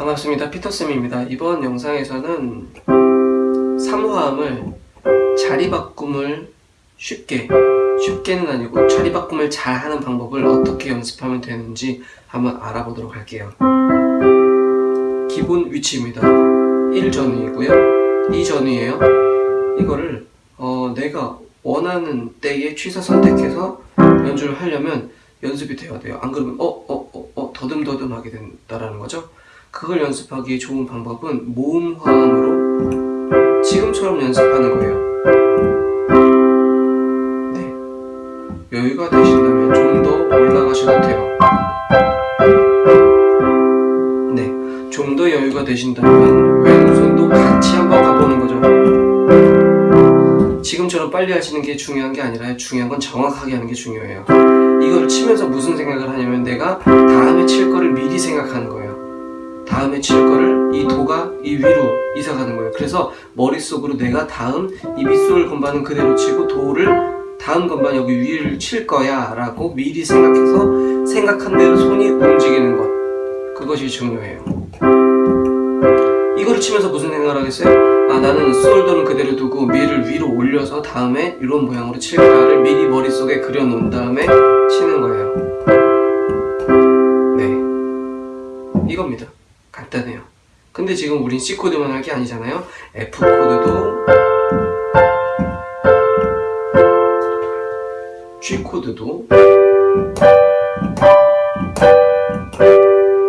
반갑습니다. 피터쌤입니다. 이번 영상에서는 삼화음을 자리바꿈을 쉽게 쉽게는 아니고 자리바꿈을 잘하는 방법을 어떻게 연습하면 되는지 한번 알아보도록 할게요. 기본 위치입니다. 1전위이고요. 2전위에요. 이거를 어, 내가 원하는 때에 취사 선택해서 연주를 하려면 연습이 되어야 돼요. 안 그러면 어 어, 어, 어, 더듬더듬 하게 된다라는 거죠 그걸 연습하기 좋은 방법은 모음 화음으로 지금처럼 연습하는 거예요. 네. 여유가 되신다면 좀 더 올라가셔도 돼요. 네 좀 더 여유가 되신다면 왼손도 같이 한번 가보는 거죠. 지금처럼 빨리 하시는 게 중요한 게 아니라 중요한 건 정확하게 하는 게 중요해요. 이걸 치면서 무슨 생각을 하냐면 내가 다음에 칠 거를 미리 생각하는 거예요 다음에 칠 거를 이 도가 이 위로 이사가는 거예요. 그래서 머릿속으로 내가 다음 이 밑손을 건반은 그대로 치고 도를 다음 건반 여기 위를 칠 거야 라고 미리 생각해서 생각한 대로 손이 움직이는 것. 그것이 중요해요. 이거를 치면서 무슨 생각을 하겠어요? 아 나는 솔도는 그대로 두고 미를 위로 올려서 다음에 이런 모양으로 칠 거야를 미리 머릿속에 그려놓은 다음에 간단해요. 근데 지금 우린 C코드만 할 게 아니잖아요. F코드도 G코드도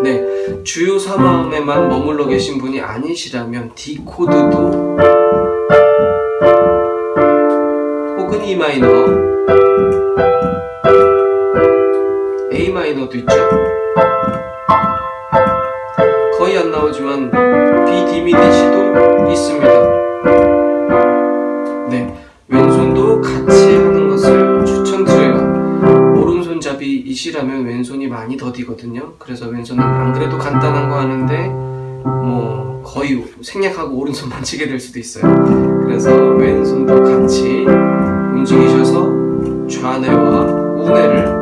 네 주요 3화음에만 머물러 계신 분이 아니시라면 D코드도 혹은 E 마이너 A 마이너도 있죠 거의 안 나오지만 B 디미니시도 있습니다. 네 왼손도 같이 하는 것을 추천드려요. 오른손잡이이시라면 왼손이 많이 더디거든요. 그래서 왼손은 안 그래도 간단한 거 하는데 뭐 거의 생략하고 오른손만 치게 될 수도 있어요. 그래서 왼손도 같이 움직이셔서 좌뇌와 우뇌를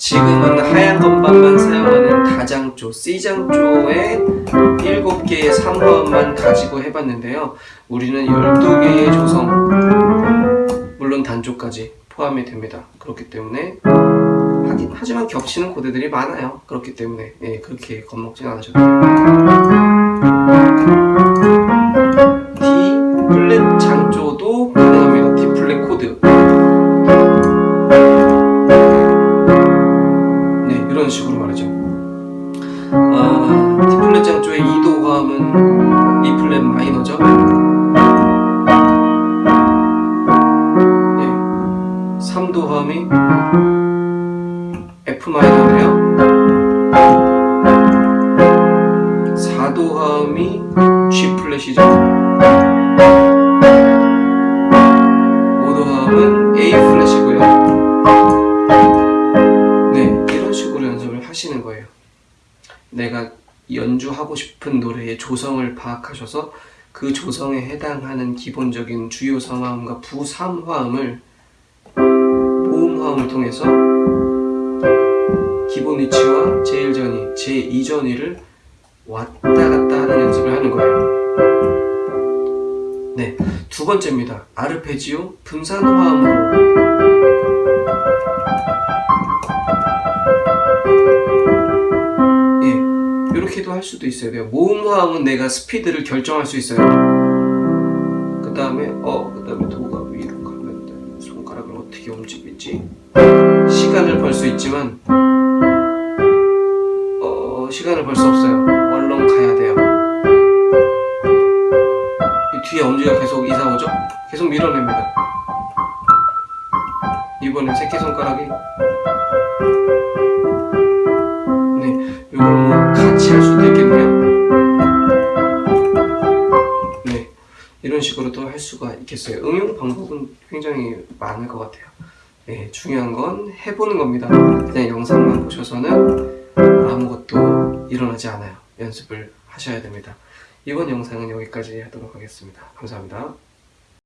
지금은 하얀 건반만 사용하는 다장조, C장조의 7개의 3화음만 가지고 해봤는데요. 우리는 12개의 조성 물론 단조까지 포함이 됩니다. 그렇기 때문에 하긴, 하지만 겹치는 코드들이 많아요. 그렇기 때문에 예, 그렇게 겁먹지 않으셔도 D 2도 화음은 E 플랫 마이너죠? 네. 3도 화음이 F 마이너네요. 4도 화음이 G 플랫이죠? 5도 화음은 A 플랫이고요. 네 이런 식으로 연습을 하시는 거예요. 내가 연주하고 싶은 노래의 조성을 파악하셔서 그 조성에 해당하는 기본적인 주요 3화음과 부 3화음을 모음 화음을 통해서 기본 위치와 제1전위, 제2전위를 왔다 갔다 하는 연습을 하는 거예요. 네, 두 번째입니다. 아르페지오 분산 화음으로 이렇게도 할 수도 있어야 돼요. 모음과음은 내가 스피드를 결정할 수 있어요. 그 다음에 어, 그 다음에 도가 위로 가면 돼 손가락을 어떻게 움직일지? 시간을 벌 수 있지만 어, 시간을 벌 수 없어요. 얼른 가야 돼요. 뒤에 엄지가 계속 이상 오죠? 계속 밀어냅니다. 이번엔 새끼손가락이 식으로도 할 수가 있겠어요. 응용 방법은 굉장히 많을 것 같아요. 네, 중요한 건 해보는 겁니다. 그냥 영상만 보셔서는 아무것도 일어나지 않아요. 연습을 하셔야 됩니다. 이번 영상은 여기까지 하도록 하겠습니다. 감사합니다.